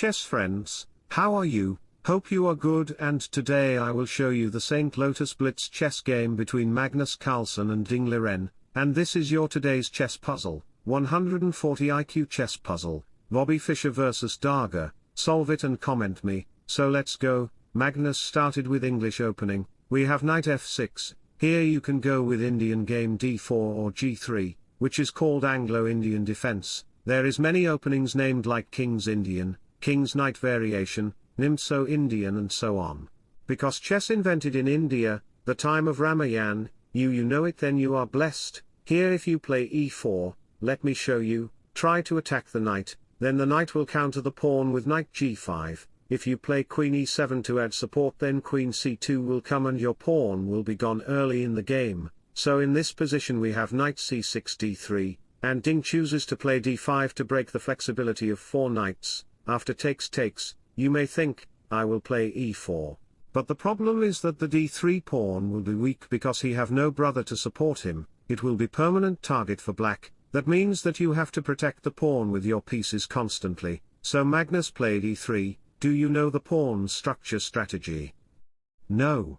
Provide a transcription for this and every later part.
chess friends, how are you? Hope you are good and today I will show you the St. Louis Blitz chess game between Magnus Carlsen and Ding Liren, and this is your today's chess puzzle, 140 IQ chess puzzle, Bobby Fischer vs Daga, solve it and comment me, so let's go, Magnus started with English opening, we have knight f6, here you can go with Indian game d4 or g3, which is called Anglo-Indian defense, there is many openings named like King's Indian, King's Knight variation, Nimzo Indian and so on. Because chess invented in India, the time of Ramayan, you you know it then you are blessed, here if you play e4, let me show you, try to attack the knight, then the knight will counter the pawn with knight g5, if you play queen e7 to add support then queen c2 will come and your pawn will be gone early in the game, so in this position we have knight c6 d3, and Ding chooses to play d5 to break the flexibility of four knights, after takes takes, you may think, I will play e4. But the problem is that the d3 pawn will be weak because he have no brother to support him, it will be permanent target for black, that means that you have to protect the pawn with your pieces constantly, so Magnus played e3, do you know the pawn structure strategy? No.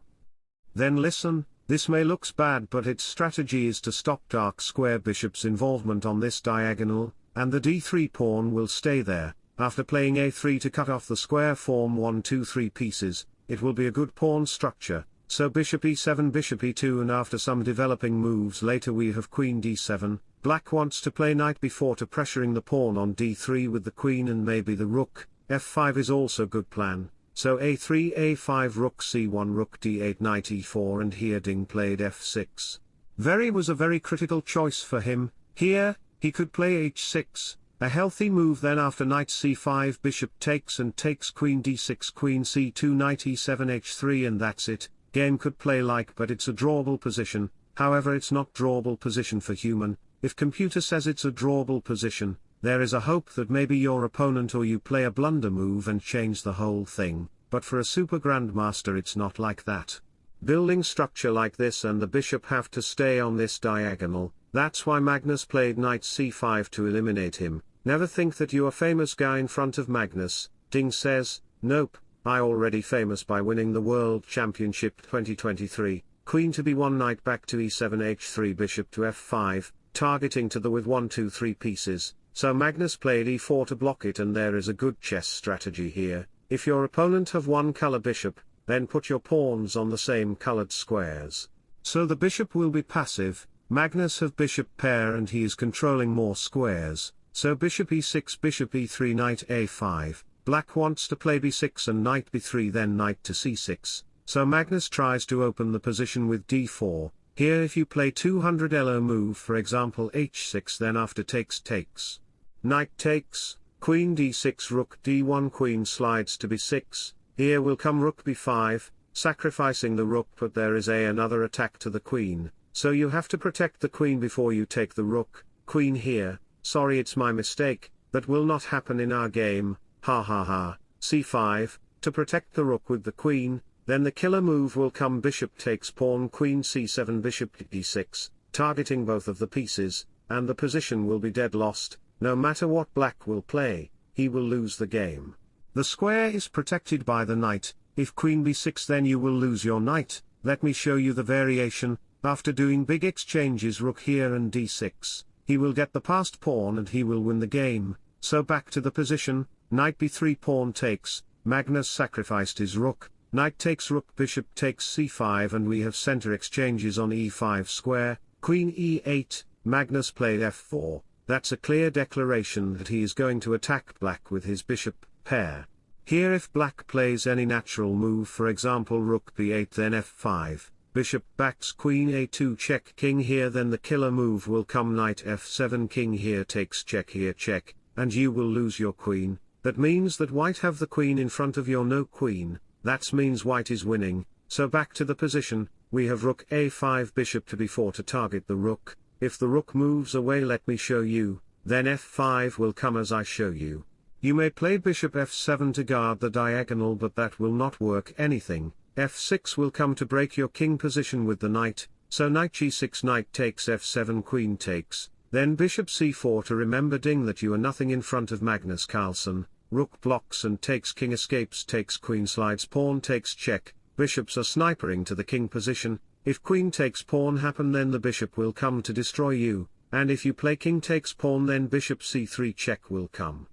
Then listen, this may looks bad but its strategy is to stop dark square bishop's involvement on this diagonal, and the d3 pawn will stay there, after playing a3 to cut off the square form 1 2 3 pieces, it will be a good pawn structure, so bishop e7 bishop e2 and after some developing moves later we have queen d7, black wants to play knight b4 to pressuring the pawn on d3 with the queen and maybe the rook, f5 is also good plan, so a3 a5 rook c1 rook d8 knight e4 and here Ding played f6. Very was a very critical choice for him, here, he could play h6, a healthy move then after knight c5 bishop takes and takes queen d6 queen c2 knight e7 h3 and that's it, game could play like but it's a drawable position, however it's not drawable position for human, if computer says it's a drawable position, there is a hope that maybe your opponent or you play a blunder move and change the whole thing, but for a super grandmaster it's not like that. Building structure like this and the bishop have to stay on this diagonal, that's why Magnus played knight c5 to eliminate him, Never think that you are famous guy in front of Magnus, Ding says, nope, I already famous by winning the World Championship 2023, queen to be one knight back to e7 h3 bishop to f5, targeting to the with 1 2 3 pieces, so Magnus played e4 to block it and there is a good chess strategy here, if your opponent have one color bishop, then put your pawns on the same colored squares. So the bishop will be passive, Magnus have bishop pair and he is controlling more squares, so bishop e6 bishop e3 knight a5, black wants to play b6 and knight b3 then knight to c6, so Magnus tries to open the position with d4, here if you play 200 elo move for example h6 then after takes takes. Knight takes, queen d6 rook d1 queen slides to b6, here will come rook b5, sacrificing the rook but there is a another attack to the queen, so you have to protect the queen before you take the rook, queen here, sorry it's my mistake, that will not happen in our game, ha ha ha, c5, to protect the rook with the queen, then the killer move will come bishop takes pawn queen c7 bishop d6, targeting both of the pieces, and the position will be dead lost, no matter what black will play, he will lose the game. The square is protected by the knight, if queen b6 then you will lose your knight, let me show you the variation, after doing big exchanges rook here and d6, he will get the passed pawn and he will win the game, so back to the position, knight b3 pawn takes, Magnus sacrificed his rook, knight takes rook bishop takes c5 and we have center exchanges on e5 square, queen e8, Magnus played f4, that's a clear declaration that he is going to attack black with his bishop pair. Here if black plays any natural move for example rook b8 then f5, bishop backs queen a2 check king here then the killer move will come knight f7 king here takes check here check, and you will lose your queen, that means that white have the queen in front of your no queen, that means white is winning, so back to the position, we have rook a5 bishop to b4 to target the rook, if the rook moves away let me show you, then f5 will come as I show you. You may play bishop f7 to guard the diagonal but that will not work anything, f6 will come to break your king position with the knight, so knight g6 knight takes f7 queen takes, then bishop c4 to remember ding that you are nothing in front of Magnus Carlsen, rook blocks and takes king escapes takes queen slides pawn takes check, bishops are snipering to the king position, if queen takes pawn happen then the bishop will come to destroy you, and if you play king takes pawn then bishop c3 check will come.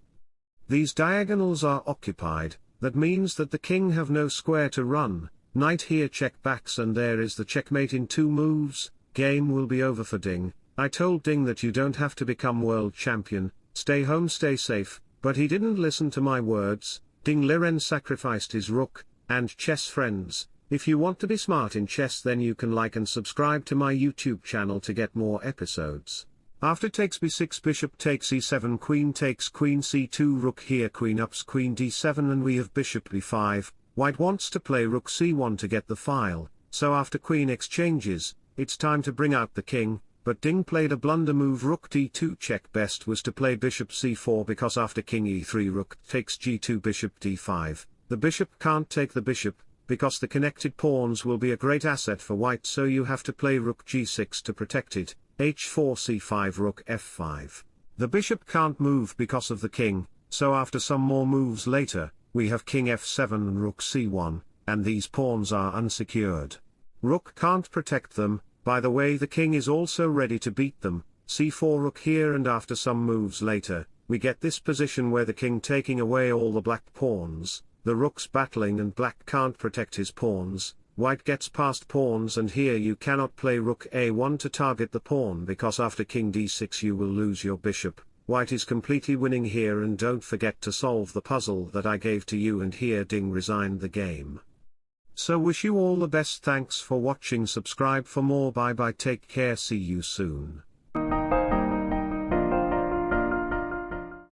These diagonals are occupied, that means that the king have no square to run, knight here check backs and there is the checkmate in two moves, game will be over for Ding, I told Ding that you don't have to become world champion, stay home stay safe, but he didn't listen to my words, Ding Liren sacrificed his rook, and chess friends, if you want to be smart in chess then you can like and subscribe to my YouTube channel to get more episodes. After takes b6 bishop takes e7 queen takes queen c2 rook here queen ups queen d7 and we have bishop b5, white wants to play rook c1 to get the file, so after queen exchanges, it's time to bring out the king, but Ding played a blunder move rook d2 check best was to play bishop c4 because after king e3 rook takes g2 bishop d5, the bishop can't take the bishop, because the connected pawns will be a great asset for white so you have to play rook g6 to protect it, h4 c5 rook f5. The bishop can't move because of the king, so after some more moves later, we have king f7 and rook c1, and these pawns are unsecured. Rook can't protect them, by the way the king is also ready to beat them, c4 rook here and after some moves later, we get this position where the king taking away all the black pawns, the rook's battling and black can't protect his pawns, white gets passed pawns and here you cannot play rook a1 to target the pawn because after king d6 you will lose your bishop, white is completely winning here and don't forget to solve the puzzle that I gave to you and here Ding resigned the game. So wish you all the best. Thanks for watching. Subscribe for more. Bye bye. Take care. See you soon.